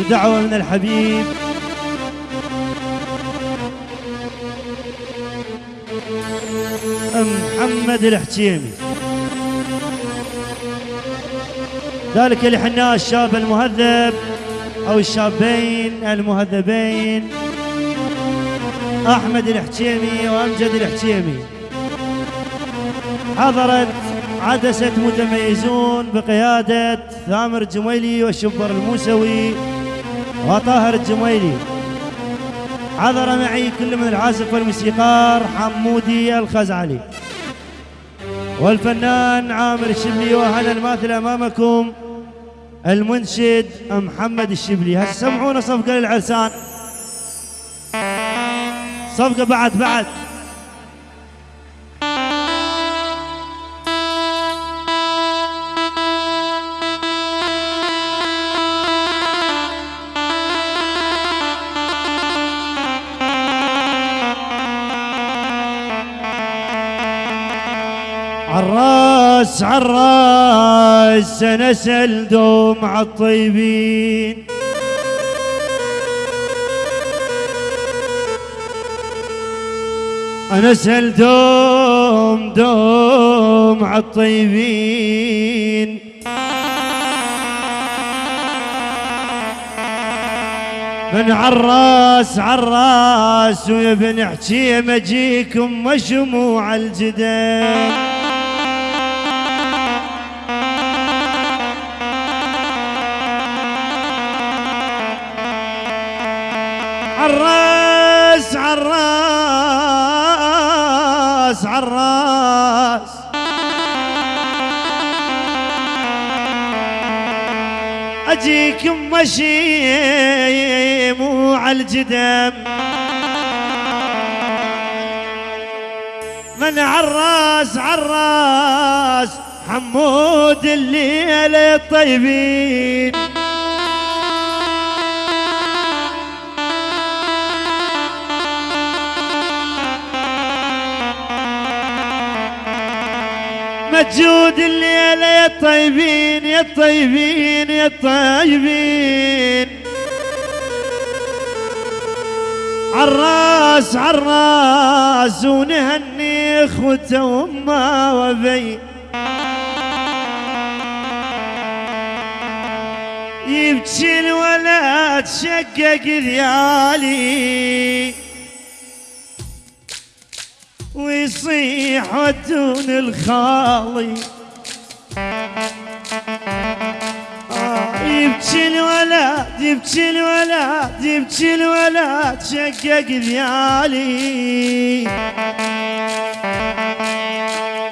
بدعوة من الحبيب. محمد الحكيمي ذلك اللي حناه الشاب المهذب أو الشابين المهذبين. أحمد الحكيمي وأمجد الحكيمي حضرت عدسة متميزون بقيادة ثامر الجميلي والشبر الموسوي. وطاهر الجميلي. حضر معي كل من العازف والموسيقار حمودي الخزعلي. والفنان عامر الشبلي وهنا الماثل أمامكم المنشد محمد الشبلي. هسه سمعونا صفقة للعرسان؟ صفقة بعد بعد. عالراس عالراس نسل دوم عالطيبين أنا سل دوم دوم عالطيبين من عالراس عالراس ويا بن حكيم أجيكم مشموع الجدال. عالراس عالراس عالراس. اجيكم مشي مو عالجدم من عالراس عالراس حمود الليلة الطيبين. مجود الليلة يا الطيبين يا الطيبين يا الطيبين عالراس عالراس ونهني اخوته وأمة وأبي. يبكي الولد شقق ذيالي ويصيح ودون الخالي. آه، يبكي الولد يبكي الولد يبكي الولد شقق ذيالي.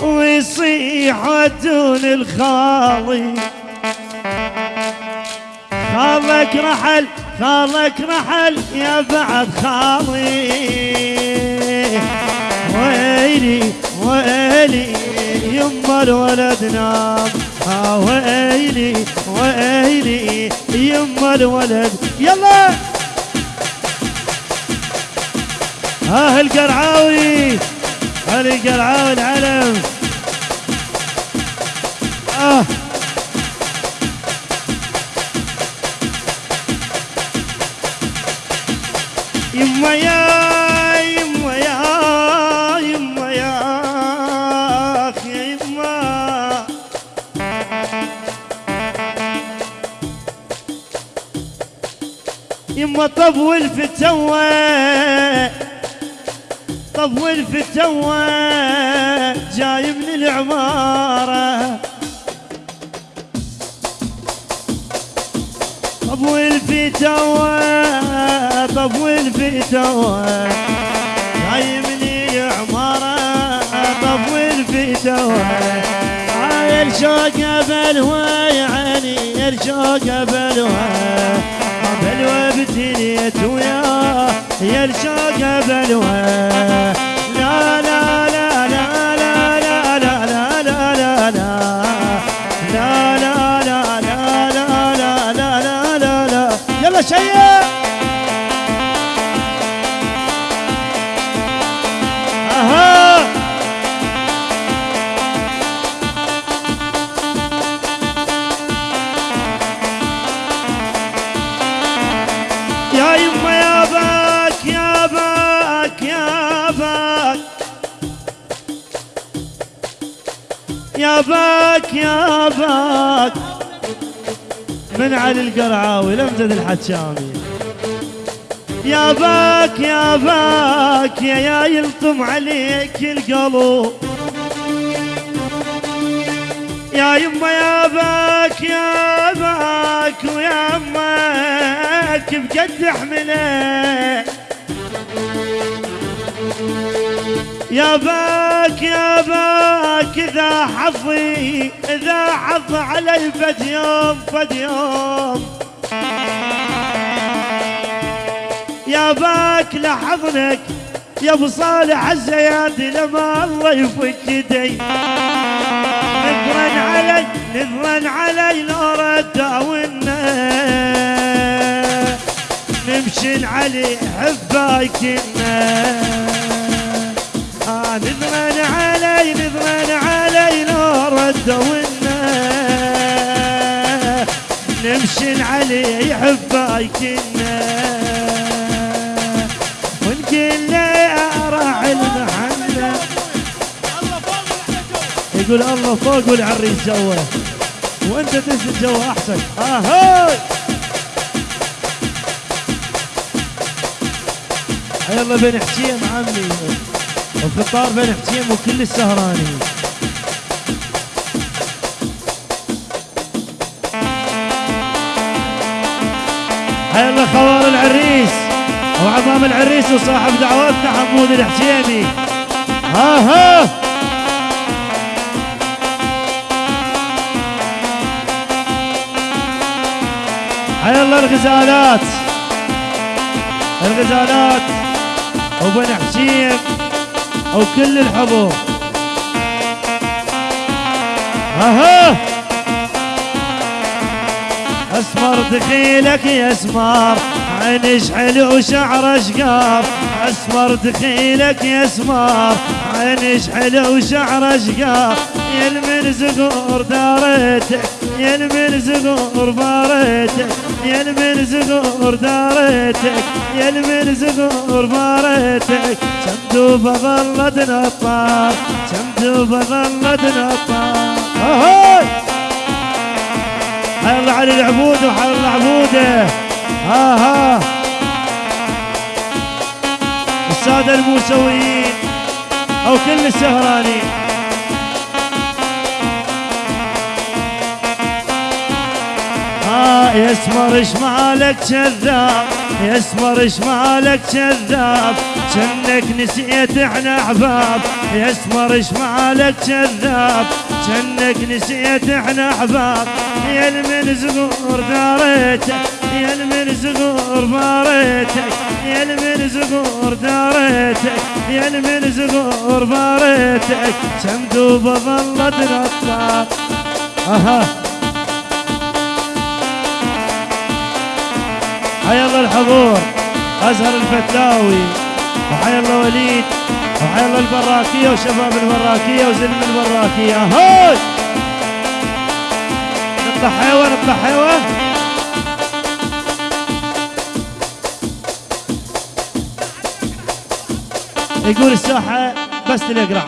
ويصيح ودون الخالي. خالك رحل خالك رحل يا بعد خالي. ويلي ويلي يما الولد نام آه ويلي يما الولد. يلا. ها القرعاوي هل القرعاوي العلم. آه. يما يا يما طول في التوه طول في التوه جاي من العمارة. طول في توه طول في توه جاي من عماره طول في توه آه الشوق بلوى يا عيني الشوق بلوى. بلوى بتنيت وياه يا الشوق بلوى. لا لا لا باك يا باك من علي القرعاوي لمزد الحشامي يا باك يا باك يا يا يلطم عليك القلب يا يما يا باك يا باك ويا أمك بجد احمله يا باك يا باك اذا حظي اذا حظ علي فد يوم فد يوم. يا باك لحظنك يا أبو صالح الزيادي لما الله يفك يدي. نذرا علي نذرا علي لو رداونا نمشي علي حبايكنا آه نذرا علي نذرا علي لو رداونا نمشي علي حبايكنا ونقول له راعي المحنه يقول الله فوق والعريس جوه. وأنت تنزل جوه أحسن. اهاي يلا بن حكيم عمي. وفطار بن حكيم وكل السهراني. يلا خوار العريس وعمام العريس وصاحب دعوتنا حمود الحسيني. ها ها. يلا الغزالات. الغزالات. وبن حسين. وكل الحضور. أها. أسمر دخيلك يا أسمر عينش حلو شعر اشقار أسمر دخيلك يا أسمر عينش حلو شعر اشقار يا من زغور دارتك يا من زغور بارتك. يا من زغور دارتك يا من زغور بارتك شمدوبة ظلت نطار شمدوبة ظلت نطار هاي حي الله علي العبود وحي الله عبوده. ها ها السادة الموسويين أو كل السهرانين. يسمر إيش مالك كذاب يسمر إيش مالك كذاب كنك نسيت إحنا أحباب. يسمر إيش مالك كذاب كنك نسيت إحنا أحباب. يا من زغور داريتك يا من زغور باريتك يا من زغور داريتك يا من زغور باريتك شمدوبة ظلت نطاط أها. حي الله الحضور أزهر الفتلاوي وحي الله وليد وحي الله البراكية وشباب البراكية وزلم البراكية. هاي نطلع حيوة نطلع حيوة. يقول الساحة بس تلقرا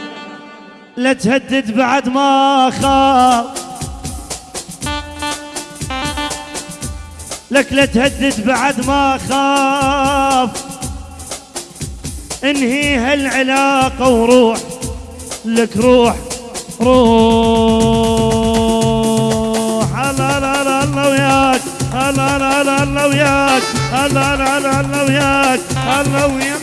لا تهدد بعد ما خاف لك لا تهدد بعد ما خاف. انهي هالعلاقة وروح لك روح روح. لا لا لا الله وياك. لا لا لا الله وياك. لا لا لا الله وياك. الله وياك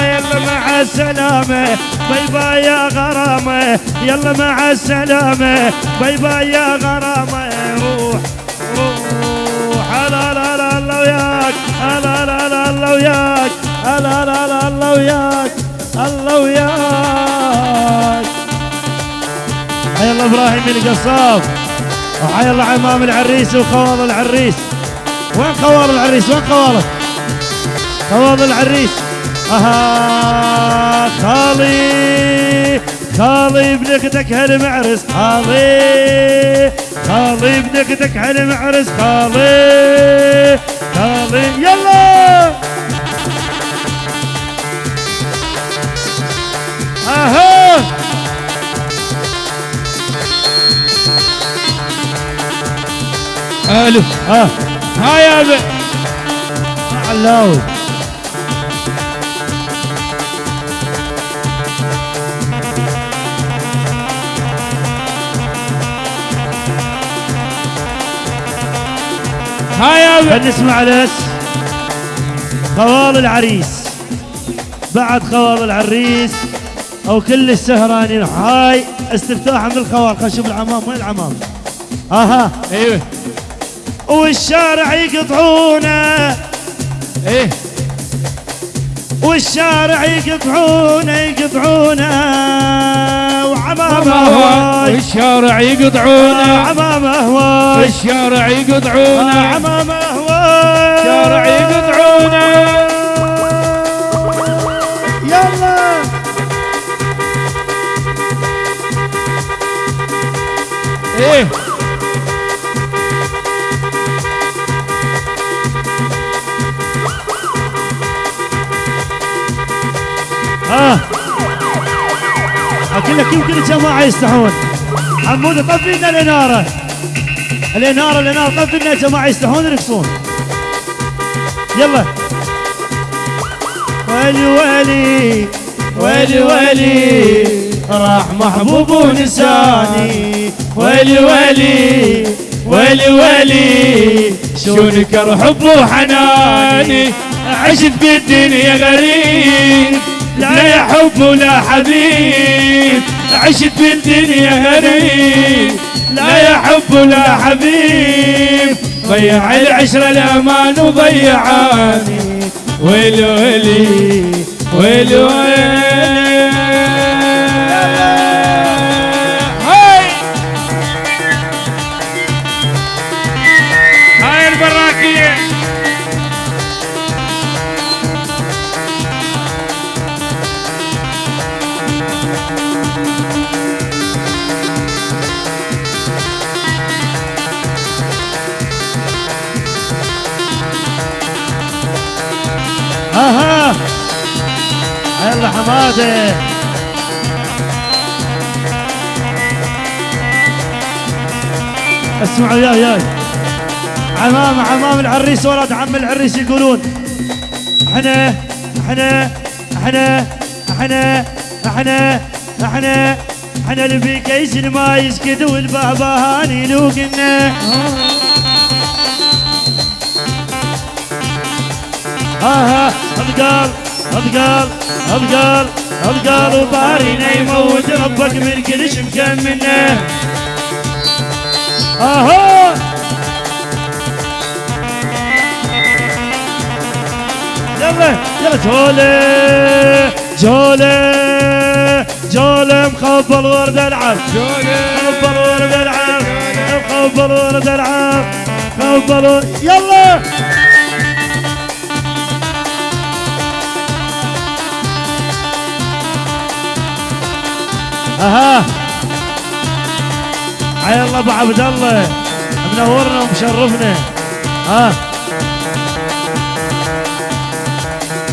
يلا مع السلامة. bye bye يا غرامة. يلا مع السلامة. bye bye يا غرامة. روح روح. وياك لا لا لا الله وياك لا لا لا الله وياك الله وياك حي الله إبراهيم القصاب وحي الله عمام العريس وخوال العريس. وين خوال العريس؟ وين خوالك خوال العريس. أها خالي. خالي بنكتك هالمعرس خالي. خالي بنكتك هالمعرس خالي. الظالم يلا. أها. ألو ها. ها يا علاوي ها يا ابي خلينا نسمع لس خوال العريس. بعد خوال العريس أو كل السهرانين. هاي استفتاح من الخوال. خلينا نشوف العمام. وين العمام؟ أها. أيوه والشارع يقطعونه. إيه. والشارع يقطعونه يقطعونه. هواي. والشارع يقطعونه عمامة هواي. والشارع يقطعونه عمامة هواي. الشارع يقطعونه يلا. إيه. ها. أقول لك يمكن الجماعه يستحون حمود طفي لنا الاناره الاناره الاناره طفي لنا يا جماعة يستحون يرقصون يلا. ويلي ويلي ويلي ويلي راح محبوب ونساني ويلي ويلي ويلي ويلي شونك حب وحناني عشت بالدنيا غريب. لا يا حب ولا حبيب عشت بالدنيا غريب. لا يا حب ولا حبيب ضيع العشرة الأمان وضيعاني ويلي ويلي ويلي ويلي يلا حمادة. اسمعوا يا يا عمام عمام العريس ولد عم العريس يقولون. إحنا إحنا إحنا إحنا إحنا إحنا إحنا اللي في كيس ما يسكت والبابا هاني لوقنا ها ها ابقال أبقال أبقال أبقال وبارينا يموت ربك من كل شمكان منه. أها يلا يلا جولة جولة جولة مخبل ورد العب مخبل ورد العب مخبل ورد العب مخبل ورد يلا! أها. حي الله أبو عبد الله. منورنا ومشرفنا. ها.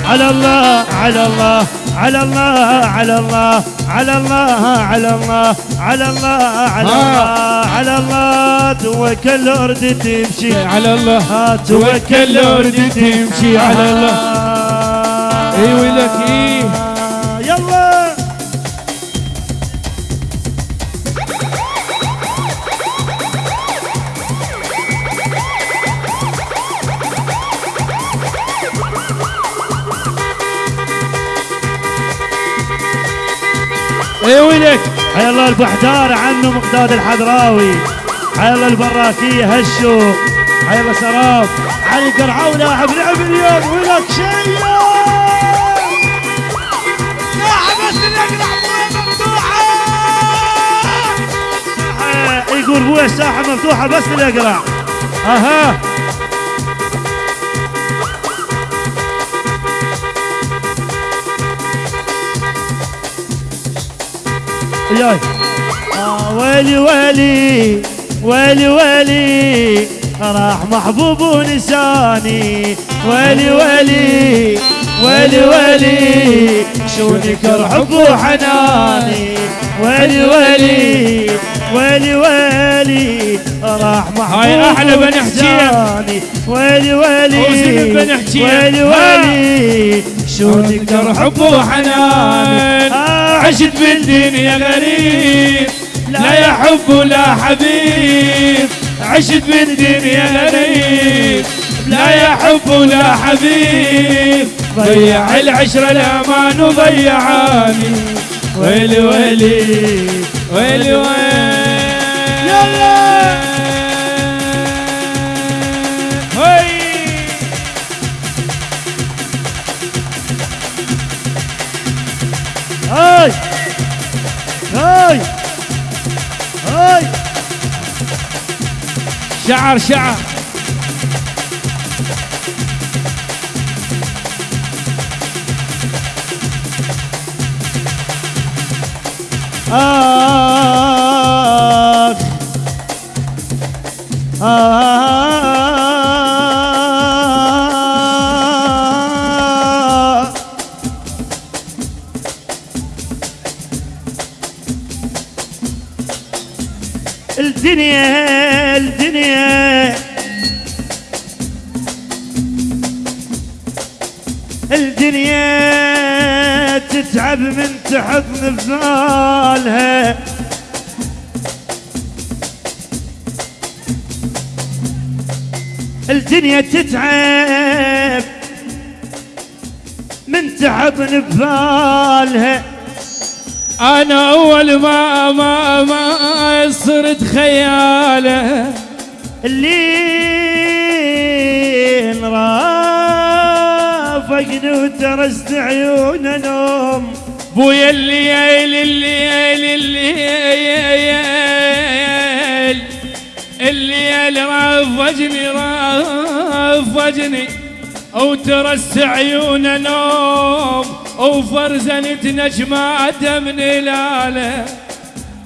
على الله على الله على الله على الله على الله على الله على الله على الله على الله. توكل ارد تمشي. على الله. توكل ارد تمشي. على الله. إي ولك إيه الله البحتار عنه مقداد الحضراوي. الله البراكية حي الله سراب. علي قرعاو لاعب لعب اليوم. ولك شيء؟ آه، يقول بوي الساحه مفتوحة بس للاقرع أها. وياي آه ويلي ويلي ويلي ويلي راح محبوب ونساني ويلي ويلي ويلي ويلي شو نكر حب وحناني ويلي ويلي ويلي ويلي راح محبوب هاي حجيم. إحساني. ويلي ويلي حجيم. ويلي ها. ويلي شو تقدر حب وحنان آه. عشت بالدنيا غريب. لا يا حب ولا حبيب. عشت بالدنيا غريب. لا يا حب ولا حبيب. ضيع العشرة الأمان وضيعاني ويلي ويلي ويلي ويلي. يلا. شعر شعر. آخ الدنيا الدنيا. الدنيا تتعب من تحضن ببالها الدنيا تتعب من تحضن ببالها أنا أول ما ما ما صرت خياله. الليل رافقني وترست عيون نوم. بويا الليل الليل الليل. الليل رافجني رافجني وترس عيون نوم. وفرزنت نجمات من هلاله